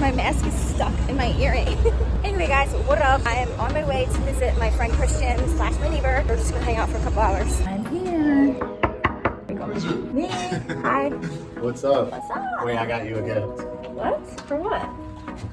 My mask is stuck in my earring. anyway, guys, what up? I am on my way to visit my friend Christian slash my neighbor. We're just gonna hang out for a couple hours. I'm here. Me. Hi. What's up? What's up? Wait, I got you a gift. What? For what?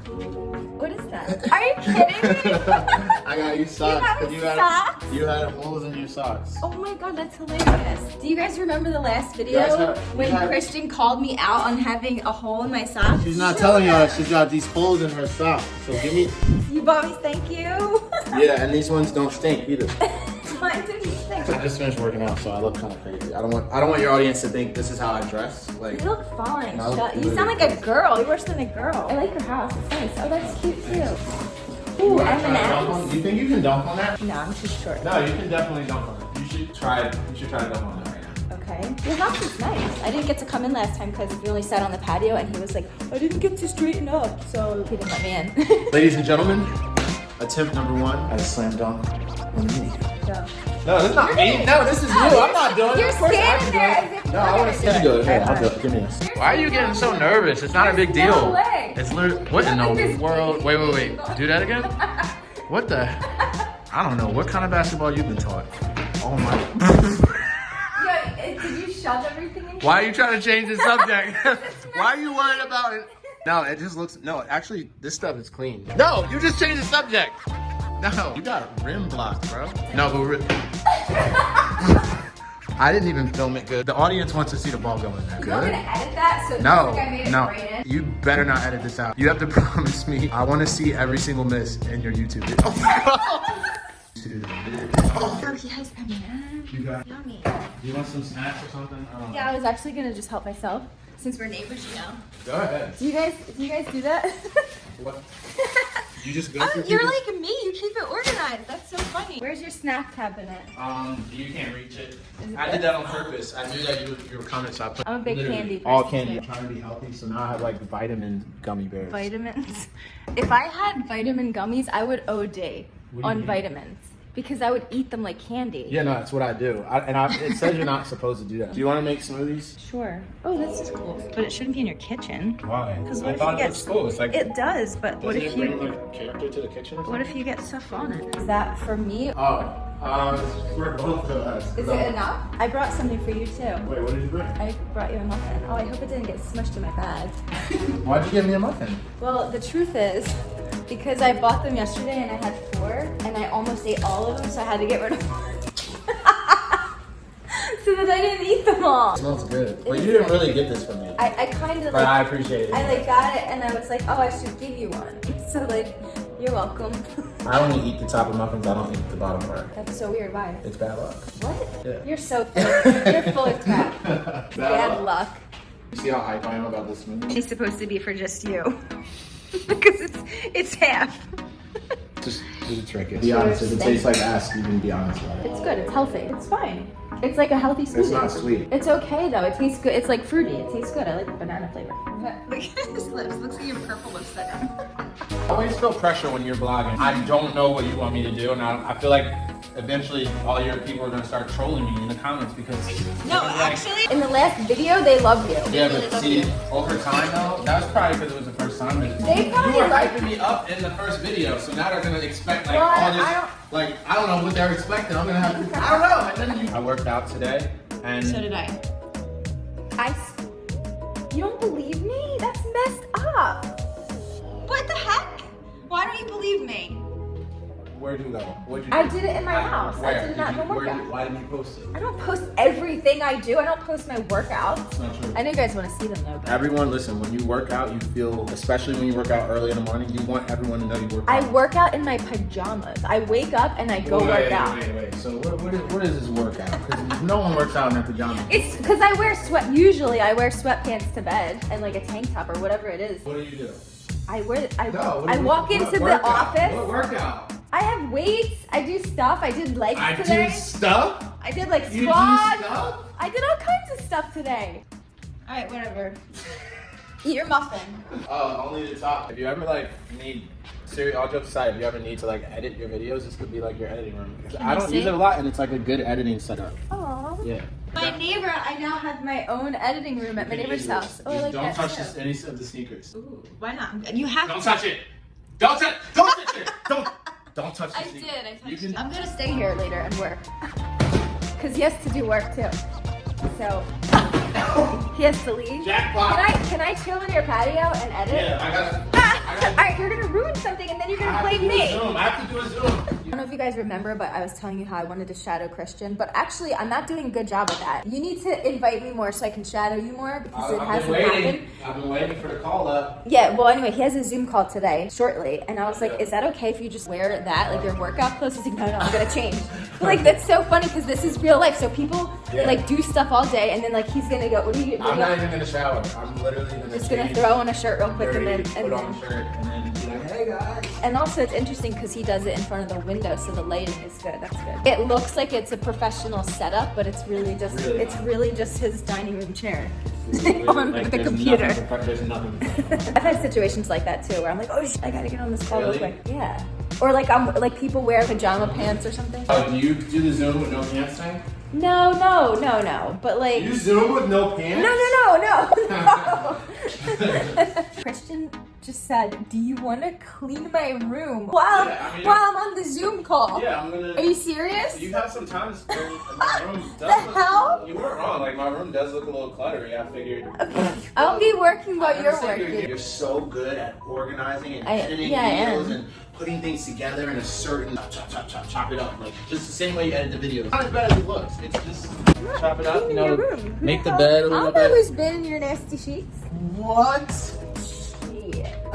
What is that? Are you kidding me? I got you socks. 'cause you had socks? you had holes in your socks. Oh my god, that's hilarious. Do you guys remember the last video have- when have- Christian called me out on having a hole in my sock? She's not telling you that she's got these holes in her socks. So give me. You bought me, thank you. Yeah, and these ones don't stink either. Mine didn't. I just finished working out, so I look kind of crazy. I don't want I don't want your audience to think this is how I dress. Like, You look fine. Shut- you sound like a girl. You're worse than a girl. I like your house. It's nice. Oh, that's cute too. Ooh, you wanna try to dunk on- M&M's. You think you can dunk on that? No, I'm too short. No, you can definitely dunk on it. You should try. You should try to dunk on that. Okay. Your house is nice. I didn't get to come in last time because we only sat on the patio and he was like, I didn't get to straighten up. So he didn't let me in. Ladies and gentlemen, attempt number one at a slam dunk on the me. so. No, this is not me. No, this is you. I'm not doing it. You're Of course I standing there it. No, I want gonna to do see you it. do it. Here, I'll Alright. do it. Give me this. Why are you getting so nervous? It's not a big deal. way. It's literally what in the world? Wait, wait, wait. Do that again. What the? I don't know. What kind of basketball you've been taught? Oh my. Yeah, did you shove everything in? Why are you trying to change the subject? Why are you worried about it? No, it just looks. No, actually, this stuff is clean. No, you just changed the subject. No, you got rim blocked, bro. No, but. Re- I didn't even film it good. The audience wants to see the ball go in there. You're gonna Good. edit that so No, looks like I made it no. right? You better not edit this out. You have to promise me. I want to see every single miss in your YouTube video. Oh, yes, M&M. You got. Yummy. You want some snacks or something? I. Yeah, I was actually gonna just help myself since we're neighbors, you know. Go ahead. Do you guys, do you guys do that? What? You just go Oh, you're like me. You keep it organized. That's so funny. Where's your snack cabinet? Um, you can't reach it. It I good? did that on purpose. I knew that you would, you were coming, so I put. I'm a big candy All candy. too. I'm trying to be healthy, so now I have like vitamin gummy bears. Vitamins. If I had vitamin gummies, I would OD on mean? vitamins because I would eat them like candy. Yeah, no, that's what I do. I, and I, it says you're not supposed to do that. Do you want to make smoothies? Sure. Oh, this is cool. But it shouldn't be in your kitchen. Why? Because what if you get cool. It's like. It does, but what if you like character to the kitchen? What if you get stuff on it? Is that for me? Oh, um, for both of us. Is it enough? I brought something for you too. Wait, what did you bring? I brought you a muffin. Oh, I hope it didn't get smushed in my bag. Why'd you give me a muffin? Well, the truth is, because I bought them yesterday and I had four, and I almost ate all of them, so I had to get rid of one. so that I didn't eat them all. It smells good. But is you didn't really get this from me. I, I kind of But I appreciate it. I like got it, and I was like, oh, I should give you one. So like, you're welcome. I only eat the top of muffins. I don't eat the bottom part. That's so weird. Why? It's bad luck. What? Yeah. You're so full. You're full of crap. Bad luck. You see how hype I am about this smoothie? It's supposed to be for just you. because it's it's half. Just do the trick. Be honest. If it tastes like ass, you can be honest about it. It's good. It's healthy. It's fine. It's like a healthy smoothie. It's not sweet. It's okay though. It tastes good. It's like fruity. It tastes good. I like the banana flavor. Look at his lips. Looks like your purple lipstick. I always feel pressure when you're blogging. I don't know what you want me to do, and I, I feel like eventually all your people are gonna start trolling me in the comments because. No, like, actually, in the last video, they love you. Yeah, They but love see, over time though, that was probably because it was the first time. but They probably you were like- hyping me up in the first video, so now they're gonna expect like Well, all this. I like I don't know what they're expecting. I'm gonna have to. I don't know. And then you. I worked out today, and So did I I You don't believe me? That's messed up. What the heck? Why don't you believe me? Where'd you go? What'd you? I do? did it in my house. I did it at you, home workout. did- Why didn't you post it? I don't post everything I do. I don't post my workouts. It's not true. I know you guys want to see them though. But Everyone, listen. When you work out, you feel, especially when you work out early in the morning, you want everyone to know you work out. I work out in my pajamas. I wake up and I go wait, work wait, out. Wait, wait, wait. So what, what, is, what is this workout? Because no one works out in their pajamas. It's because I wear sweat. Usually, I wear sweatpants to bed and like a tank top or whatever it is. What do you do? I wear. I, No. I walk into the office. What workout? I have weights. I do stuff. I did legs I today. do stuff. I did like You do squats. stuff. I did all kinds of stuff today. All right, whatever. Eat your muffin. Oh, only the top. If you ever like need Siri, all jokes aside, if you ever need to like edit your videos, this could be like your editing room. Can I don't see? use it a lot, and it's like a good editing setup. Oh. Yeah. My neighbor, I now have my own editing room at my neighbor's house. Oh, I like don't that touch this, any of the sneakers. Ooh, why not? You have Don't to. touch it. Don't touch. Don't touch it. Don't. Don't touch the I sneakers. did. I touched You can. it. I'm gonna stay here later and work. Cause he has to do work too. So he has to leave. Jackpot. Can I can I chill in your patio and edit? Yeah, I gotta. Ah, all right, you're gonna ruin something and then you're gonna have to blame do a me. Zoom. I have to do a Zoom. I don't know if you guys remember, but I was telling you how I wanted to shadow Christian, but actually I'm not doing a good job at that. You need to invite me more so I can shadow you more because it I've been hasn't waiting. happened. I've been waiting for the call up. Yeah, well, anyway, he has a Zoom call today, shortly, and I was like, "Is that okay if you just wear that, like your workout clothes?" He's like, "No, no, I'm gonna change." But, like that's so funny because this is real life. So people Yeah. like do stuff all day, and then like he's gonna go, "What are you?" What I'm not even gonna shower. I'm literally gonna just gonna throw on a shirt real quick, and then and put on a shirt, and then be like, hey guys. And also, it's interesting because he does it in front of the window, so the lighting is good. That's good. It looks like it's a professional setup, but it's really just Really it's really just his dining room chair on like, the computer. nothing nothing. I've had situations like that too, where I'm like, oh, sh- I gotta get on this call Really? real quick. Yeah. Or like I'm like people wear pajama pants or something. Oh, do you do the Zoom with no pants thing? No, no, no, no. But like, You Zoom with no pants? no, no, no, no, no. Christian just said, "Do you want to clean my room while Yeah, I mean- while I'm on the Zoom call?" Yeah, I'm gonna. Are you serious? You have some time to spend my room. The look- hell? You weren't wrong. Like my room does look a little cluttery. I figured. Okay. I'll be working while you're working. You're so good at organizing and I- editing yeah, videos and putting things together in a certain chop, chop, chop, chop chop it up. Like just the same way you edit the videos. Not as bad as it looks. It's just chop it up. You know, your room. Who make the bed a I little don't know bit. who's been in your nasty sheets. What?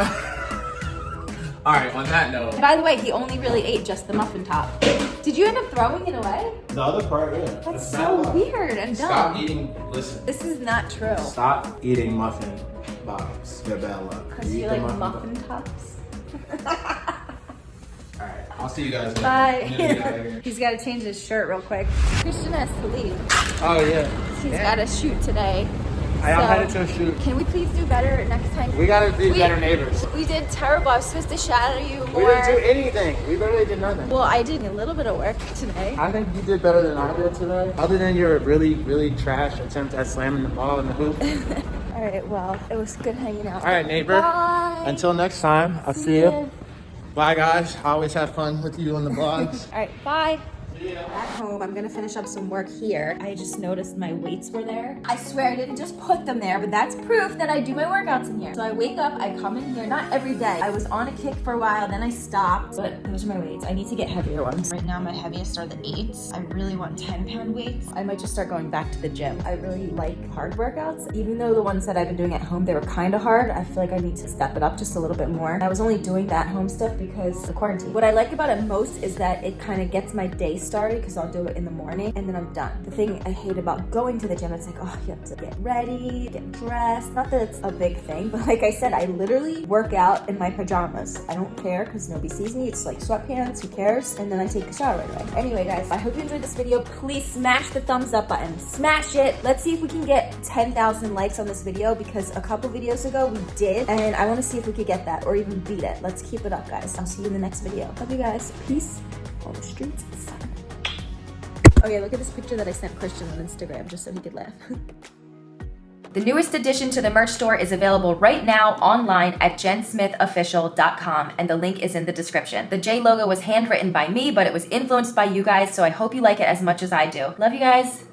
Shit. All right. On that note, By the way, he only really ate just the muffin top. Did you end up throwing it away? the other part, yeah. That's so weird and dumb. Stop eating. Listen. This is not true. Stop eating muffin bottoms. They're bad luck. Because you eat the like bottom. muffin tops. All right. I'll see you guys. later. Bye. I'm gonna get out of here. He's got to change his shirt real quick. Christian has to leave. Oh yeah. He's got to shoot today. I am So- headed to shoot. Can we please do better next time? We gotta be We- better neighbors. We did terrible. I was supposed to shadow you more. We didn't do anything. We literally did nothing. well, I did a little bit of work today. I think you did better than I did today. Other than your really, really trash attempt at slamming the ball in the hoop. All right. Well, it was good hanging out. All right, neighbor. Bye. Until next time, I'll see ya. you. Bye, guys. I always have fun with you on the vlogs. All right. Bye. At home, I'm gonna finish up some work here. I just noticed my weights were there. I swear I didn't just put them there, but that's proof that I do my workouts in here. So I wake up, I come in here, not every day. I was on a kick for a while, then I stopped. But those are my weights. I need to get heavier ones. Right now, my heaviest are the eights. I really want 10 pound weights. I might just start going back to the gym. I really like hard workouts. Even though the ones that I've been doing at home, they were kind of hard, I feel like I need to step it up just a little bit more. I was only doing that home stuff because the quarantine. What I like about it most is that it kind of gets my day started because I'll do it in the morning and then I'm done. The thing I hate about going to the gym, it's like, oh, you have to get ready, get dressed. Not that it's a big thing, but like I said, I literally work out in my pajamas. I don't care because nobody sees me. It's like sweatpants, who cares? And then I take a shower right away. Anyway, guys, I hope you enjoyed this video. Please smash the thumbs up button. Smash it. Let's see if we can get 10,000 likes on this video because a couple videos ago we did. And I want to see if we could get that or even beat it. Let's keep it up, guys. I'll see you in the next video. Love you guys. Peace on the streets. Okay, look at this picture that I sent Christian on Instagram just so he could laugh. The newest addition to the merch store is available right now online at jensmithofficial.com, and the link is in the description. The J logo was handwritten by me, but it was influenced by you guys, so I hope you like it as much as I do. Love you guys.